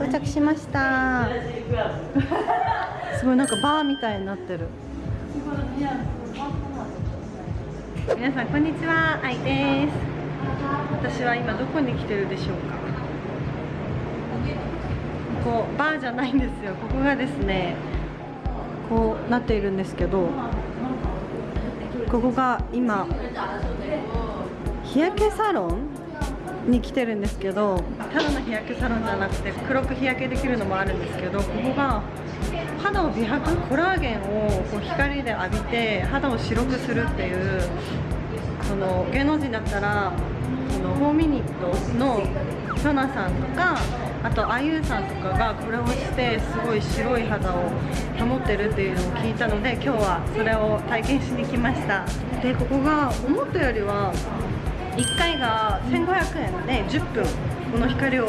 到着しました。すごいなんかバーみたいになってる。皆さんこんにちは。愛です。私は今どこに来てるでしょうか。ここバーじゃないんですよ。ここがですねこうなっているんですけどここが今日焼けサロン？に来てるんですけどただの日焼けサロンじゃなくて黒く日焼けできるのもあるんですけどここが肌を美白コラーゲンをこう光で浴びて肌を白くするっていうその芸能人だったらその4ミニットのヒョナさんとかあとあゆさんとかがこれをしてすごい白い肌を保ってるっていうのを聞いたので今日はそれを体験しに来ました。でここが思ったよりは1回が1500円で10分この光を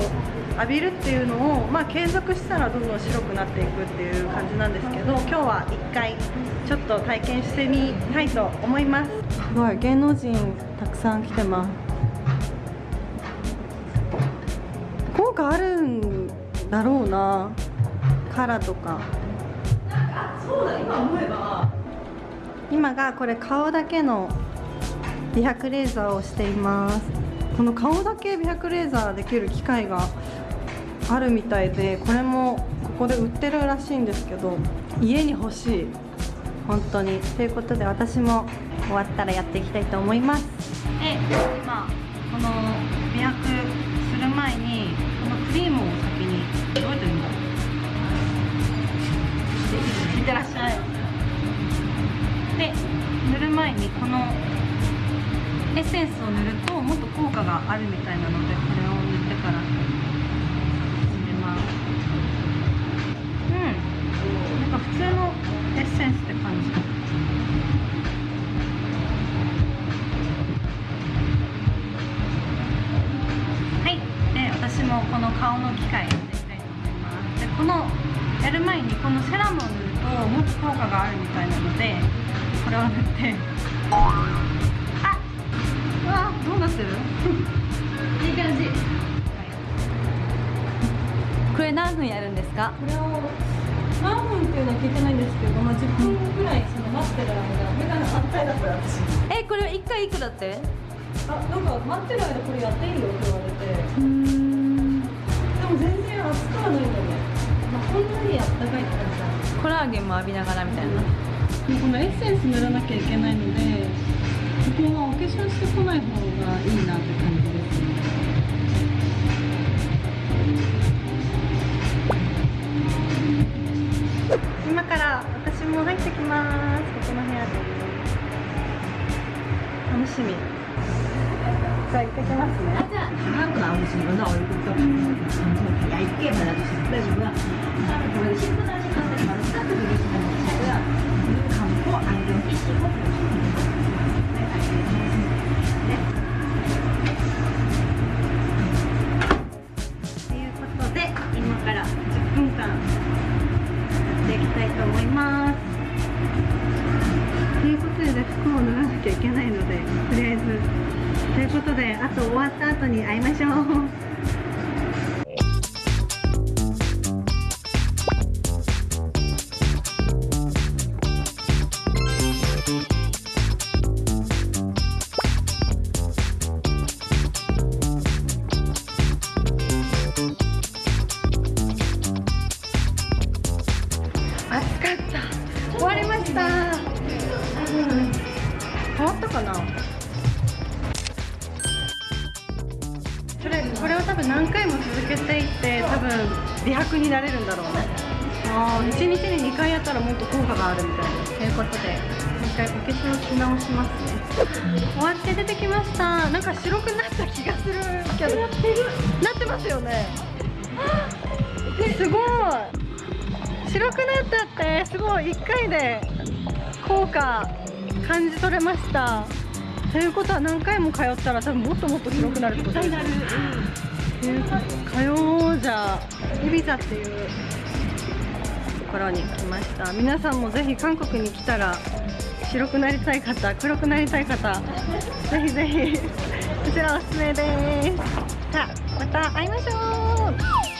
浴びるっていうのを、まあ、継続したらどんどん白くなっていくっていう感じなんですけど今日は1回ちょっと体験してみたいと思います。すごい芸能人たくさん来てます。効果あるんだろうな。カラーとかそうだ今思えば。今がこれ顔だけの美白レーザーをしています。この顔だけ美白レーザーできる機械があるみたいでこれもここで売ってるらしいんですけど家に欲しい。本当に。ということで私も終わったらやっていきたいと思います。で今この美白する前にこのクリームをるともっと効果があるみたいなのでこれを塗ってから始めます。うん。なんか普通のエッセンスって感じ。はい。で私もこの顔の機械やっていきたいと思います。でこのやる前にこのセラムを塗るともっと効果があるみたいなのでこれを塗ってわどうなってるいい感じ。これ何分やるんですか？これを何分っていうのは聞いてないんですけど、まあ、10分ぐらいその待ってる間メガネ反対だった私えこれ1回いくらって？あなんか待ってる間これやっていいよって言われて。でうん。も全然熱くはないんだね、まあ、ほんのりあったかいって感じだコラーゲンも浴びながらみたいな。でこのエッセンス塗らなきゃいけないのでここはお化粧してこない方が 楽しみじゃあ行ってきますね 한국 나오시거나 얼굴도 엄청 얇게 발라주시면 되고요. 그다음에 그걸 신분하실 건데 바로 스타트 누르시면 되시고요. 눈 감고 안경 끼시고 ということで服を脱がなきゃいけないのでとりあえず。ということであと終わった後に会いましょう。かな。それこれを多分何回も続けていって多分美白になれるんだろうね。ああ1日に2回やったらもっと効果があるみたいな。ということでもう一回お化粧し直しますね。終わって出てきました。なんか白くなった気がする。けどなってる。なってますよね。すごい。白くなったってすごい。1回で効果感じ取れました。ということは何回も通ったら多分もっともっと白くなるってことですね。うこと通おうじゃビザっていうところに来ました。皆さんもぜひ韓国に来たら白くなりたい方黒くなりたい方ぜひぜひこちらおすすめです。さあまた会いましょう